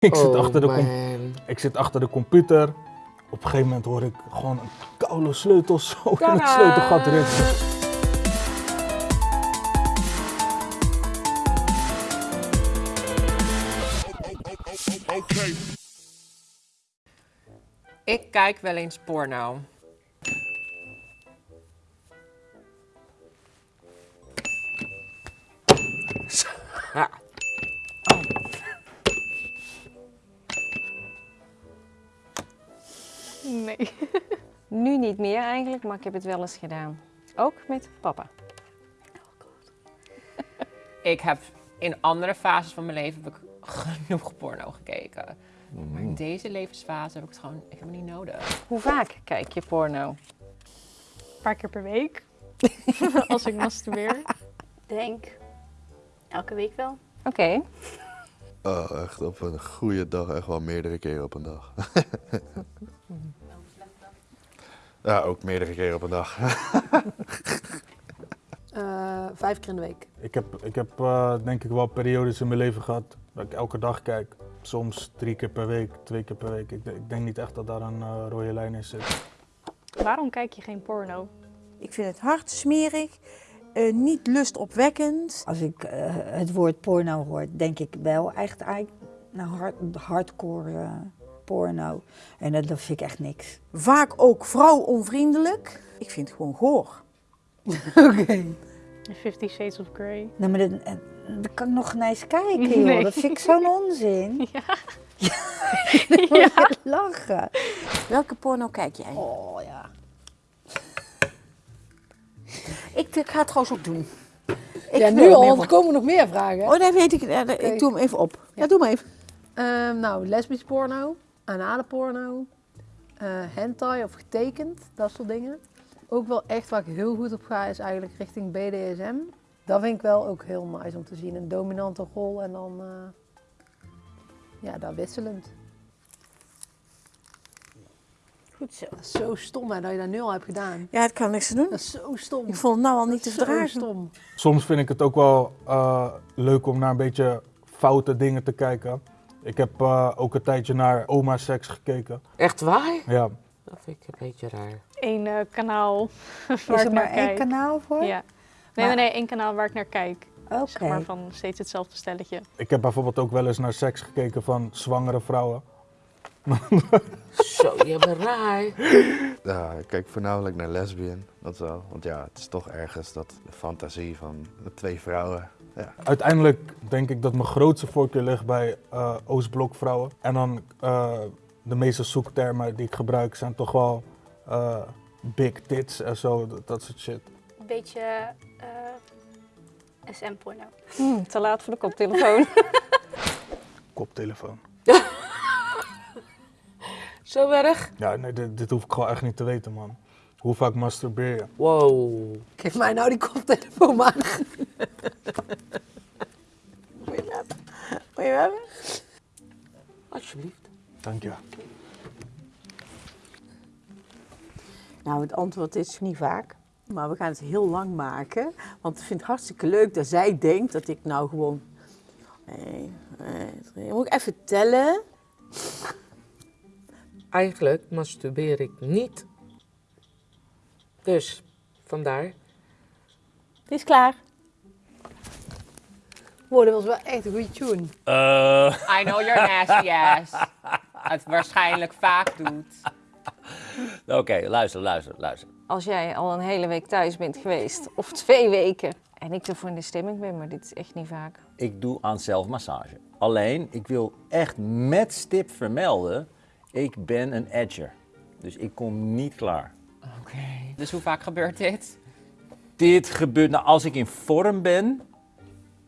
Ik zit, Oh, achter de ik zit achter de computer. Op een gegeven moment hoor ik gewoon een koude sleutel zo in het sleutelgat ritsen. Ik kijk wel eens porno. Ja. Nee. Nu niet meer eigenlijk, maar ik heb het wel eens gedaan. Ook met papa. Ik heb in andere fases van mijn leven heb ik genoeg porno gekeken. Maar in deze levensfase heb ik het gewoon, ik heb het niet nodig. Hoe vaak kijk je porno? Een paar keer per week. Als ik masturbeer. Denk. Elke week wel. Oké. Oh, echt op een goede dag, echt wel meerdere keren op een dag. ja, ook meerdere keren op een dag. Eh, vijf keer in de week. Ik heb, ik heb eh, denk ik wel periodes in mijn leven gehad dat ik elke dag kijk. Soms drie keer per week, twee keer per week. Ik, denk- ik denk niet echt dat daar een eh, rode lijn in zit. Waarom kijk je geen porno? Ik vind het hard smerig, eh, niet lustopwekkend. Als ik eh, het woord porno hoor, denk ik wel echt eigenlijk naar hard, hardcore porno. En dat, dat vind ik echt niks. Vaak ook vrouwonvriendelijk. Ik vind het gewoon goor. Oké. Fifty Shades of Grey. Nou, maar dat, eh, dat kan ik nog niet eens kijken, joh. Nee. Dat vind ik zo'n onzin. Ja. Ja. lachen. Welke porno kijk jij? Oh ja. Ik, ik ga het trouwens ook doen. Ik ja, nu al, want er komen nog meer vragen. Oh, nee, weet ik. Ik doe hem even op. Ja, doe maar even. Ehm, nou, lesbisch porno, anale porno, eh hentai of getekend, dat soort dingen. Ook wel echt waar ik heel goed op ga is eigenlijk richting BDSM. Dat vind ik wel ook heel nice om te zien. Een dominante rol en dan, eh, ja, daar wisselend. Goed zo. Dat is zo stom hè, dat je dat nu al hebt gedaan. Ja, het kan niks aan doen. Dat is zo stom. Ik vond het nou al niet te Zo verdragen. stom. Soms vind ik het ook wel eh, leuk om naar een beetje foute dingen te kijken. Ik heb eh, ook een tijdje naar oma seks gekeken. Echt waar? Ja, Dat vind ik een beetje raar. Eén eh, kanaal waar Is ik er naar maar één kijk. kanaal voor? Ja. Nee, Maar- nee, nee, één kanaal waar ik naar kijk. Oké. Zeg maar van steeds hetzelfde stelletje. ik heb bijvoorbeeld ook wel eens naar seks gekeken van zwangere vrouwen. Zo, je bent raar. Ja, ik kijk voornamelijk naar lesbian, dat wel. Want ja, het is toch ergens dat de fantasie van de twee vrouwen. Ja, Uiteindelijk denk ik dat mijn grootste voorkeur ligt bij eh Oostblok vrouwen. En dan eh, de meeste zoektermen die ik gebruik zijn toch wel eh, big tits en zo, dat, dat soort shit. Een beetje eh SM-porno. Hm, te laat voor de koptelefoon. Koptelefoon. Zo erg? Ja, nee, dit, dit hoef ik gewoon echt niet te weten, man. Hoe vaak masturbeer je? Wow. Geef mij nou die koptelefoon maar. Moet je hem hebben? Moet je hem hebben? Alsjeblieft. Dank je. Nou, het antwoord is niet vaak. Maar we gaan het heel lang maken. Want ik vind het hartstikke leuk dat zij denkt dat ik nou gewoon... Nee, nee. Moet ik even tellen? Eigenlijk masturbeer ik niet. Dus, vandaar. Het is klaar. Wow, dat was wel echt een goede tune. I know you're nasty ass. Het waarschijnlijk vaak doet. Oké, luister, luister, luister. Als jij al een hele week thuis bent geweest, of twee weken, en ik ervoor in de stemming ben, maar dit is echt niet vaak. Ik doe aan zelfmassage. Alleen, ik wil echt met stip vermelden, ik ben een edger. Dus ik kom niet klaar. Oké. Dus hoe vaak gebeurt dit? Dit gebeurt, nou als ik in vorm ben,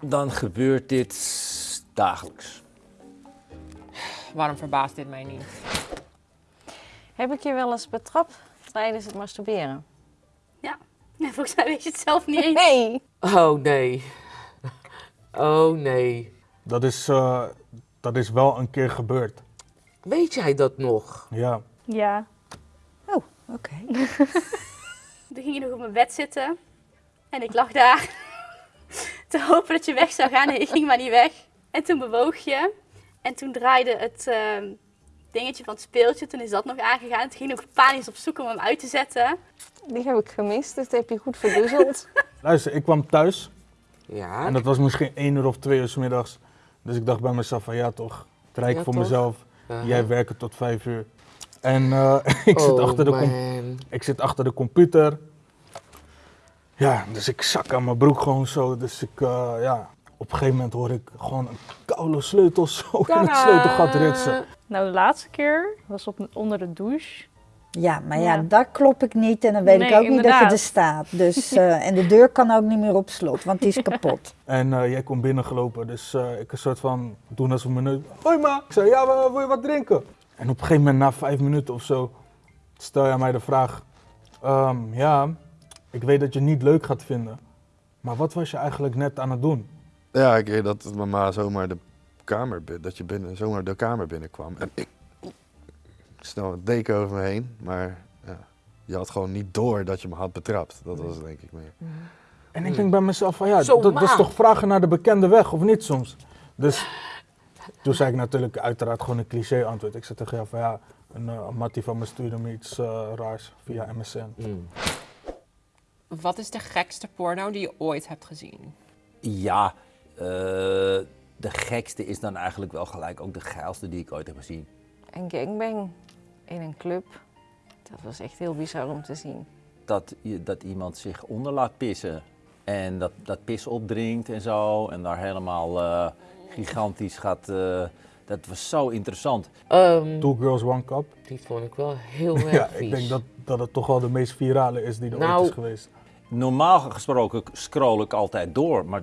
dan gebeurt dit dagelijks. Waarom verbaast dit mij niet? Heb ik je wel eens betrapt tijdens het masturberen? Ja. Nee, volgens mij weet je het zelf niet eens. Nee! Oh nee. Oh nee. Dat is, eh, dat is wel een keer gebeurd. Weet jij dat nog? Ja. Ja. Oké. Toen ging je nog op mijn bed zitten. En ik lag daar te hopen dat je weg zou gaan. En je ging maar niet weg. En toen bewoog je. En toen draaide het ehm, dingetje van het speeltje, toen is dat nog aangegaan. Toen ging ik nog panisch op zoek om hem uit te zetten. Die heb ik gemist, dus dat heb je goed verdoezeld. Luister, ik kwam thuis Ja. en dat was misschien één uur of twee uur 's middags. Dus ik dacht bij mezelf van ja toch, het rijk Ja, voor toch? mezelf. Aha. Jij werkt tot vijf uur. En eh, ik, zit Oh, achter de ik zit achter de computer. Ja, dus ik zak aan mijn broek gewoon zo. Dus ik, eh, ja, op een gegeven moment hoor ik gewoon een koude sleutel zo in het sleutelgat ritsen. Nou, de laatste keer was op, onder de douche. Ja, maar ja, Ja. daar klop ik niet en dan weet ik ook niet dat je er staat. Dus, eh, en de deur kan ook niet meer op slot, want die is kapot. En eh, jij komt binnengelopen, dus eh, ik een soort van doen alsof mijn neus. Hoi ma! Ik zei, ja, wil je wat drinken? En op een gegeven moment, na vijf minuten of zo, stel jij mij de vraag: ehm, Ja, ik weet dat je het niet leuk gaat vinden, maar wat was je eigenlijk net aan het doen? Ja, een keer dat mama zomaar de kamer, dat je binnen, zomaar de kamer binnenkwam. En ik snel een deken over me heen, maar ja, je had gewoon niet door dat je me had betrapt. Dat was het denk ik meer. En ik denk bij mezelf: van ja, dat, dat is toch vragen naar de bekende weg, of niet soms? Dus toen zei ik natuurlijk uiteraard gewoon een cliché antwoord. Ik zei tegen jou van ja, een uh, mattie van me stuurde me iets eh, raars via MSN. Mm. Wat is de gekste porno die je ooit hebt gezien? Ja, eh, de gekste is dan eigenlijk wel gelijk ook de geilste die ik ooit heb gezien. Een gangbang in een club. Dat was echt heel bizar om te zien. Dat, je, dat iemand zich onder laat pissen en dat, dat pis opdringt en zo en daar helemaal eh, gigantisch gaat. eh, dat was zo interessant. Ehm, Two Girls One Cup. die vond ik wel heel erg Ja, vies. ik denk dat, dat het toch wel de meest virale is die er Nou, ooit is geweest. Normaal gesproken scroll ik altijd door, maar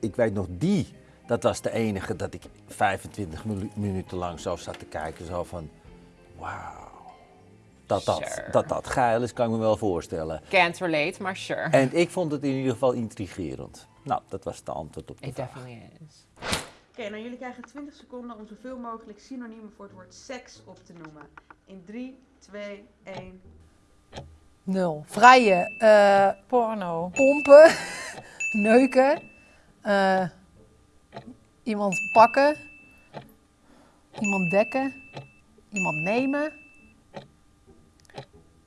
ik weet nog die. Dat was de enige dat ik 25 minu- minuten lang zo zat te kijken. Zo van, wauw. Dat dat, Sure. dat dat geil is, kan ik me wel voorstellen. Can't relate, maar sure. En ik vond het in ieder geval intrigerend. Nou, dat was de antwoord op de It vraag. definitely is. Oké, nou jullie krijgen 20 seconden om zoveel mogelijk synoniemen voor het woord seks op te noemen. In 3, 2, 1. Nul. Vrije, eh, Porno. pompen, neuken, eh, iemand pakken, iemand dekken, iemand nemen,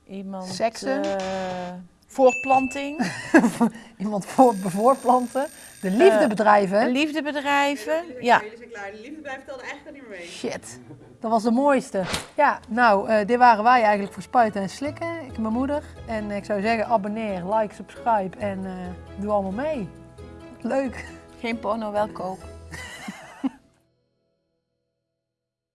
Iemand. Seksen. eh, voortplanting. iemand voor, bevoorplanten, de liefde Eh, bedrijven. Liefdebedrijven. Ja. Jullie zijn klaar. De liefdebedrijf telde eigenlijk niet meer mee. Shit, dat was de mooiste. Ja, nou, eh, dit waren wij eigenlijk voor spuiten en slikken. Mijn moeder. En ik zou zeggen, abonneer, like, subscribe en eh, doe allemaal mee. Leuk. Geen porno, wel kook.